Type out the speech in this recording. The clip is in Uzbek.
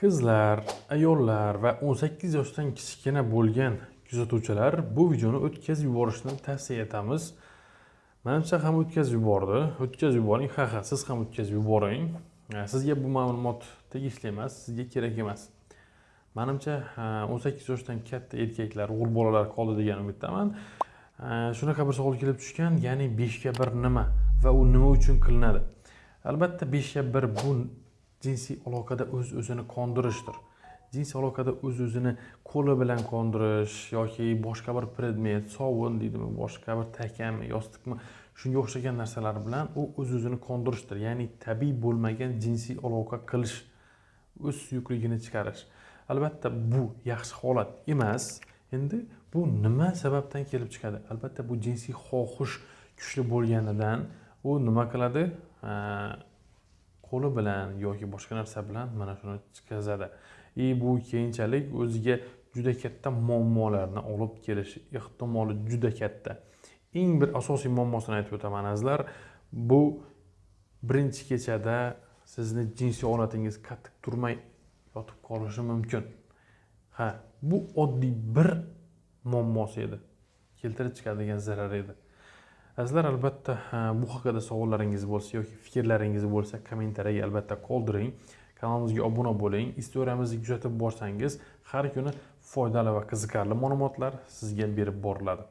qizlar ayollar va 18 yoshdan kichkina bo'lgan kuzatuvchilar bu videoni o'tkazib yuborishni tavsiya etamiz. Manimcha ham o'tkazib yubordi. O'tkazib yuboring ha ha siz ham o'tkazib yuboring. Sizga bu ma'lumot tegishli emas sizga kerak emas. Manimcha 18 yoshdan katta erkaklar o'g'il bolalar qoldi degan umiddaman. Shunaqa bir savol kelib tushgan ya'ni 5 ga 1 nima va u nima uchun qilinadi? Albatta 5 ga 1 bu jinsiy aloqada o'z öz o'zini qondirishdir. Jinsiy aloqada o'z öz o'zini qo'li bilan qondirish yoki boshqa bir predmet sovun deydimi boshqa bir takami yostiqmi shunga o'xshagan narsalar bilan u o'z öz o'zini qondirishdir. Ya'ni tabiiy bo'lmagan jinsiy aloqa qilish o'z suyuqligini chiqarish. Albatta bu yaxshi holat emas. Endi bu nima sababdan kelib chiqadi? Albatta bu jinsiy xohish kuchli bo'lganidan u nima qiladi? Qo'li bilan yoki boshqa narsa bilan mana shuni chiqazadi. И bu keyinchalik o'ziga juda katta muammolarni olib kelish ehtimoli juda katta. Eng bir asosiy muammosini aytib o'taman azizlar. Bu birinchi kechada sizni jinsiy holatingiz qattiq turmay yotib qolishi mumkin. Ha bu oddiy bir muammosi edi. Keltirib chiqadigan zarar edi. Azizlar albatta bu haqida savollaringiz bo'lsa yoki fikrlaringiz bo'lsa kommentariyaga albatta qoldiring. Kanalimizga obuna bo'ling. Istoriyamizni kuzatib borsangiz har kuni foydali va qiziqarli ma'lumotlar sizga berib boriladi.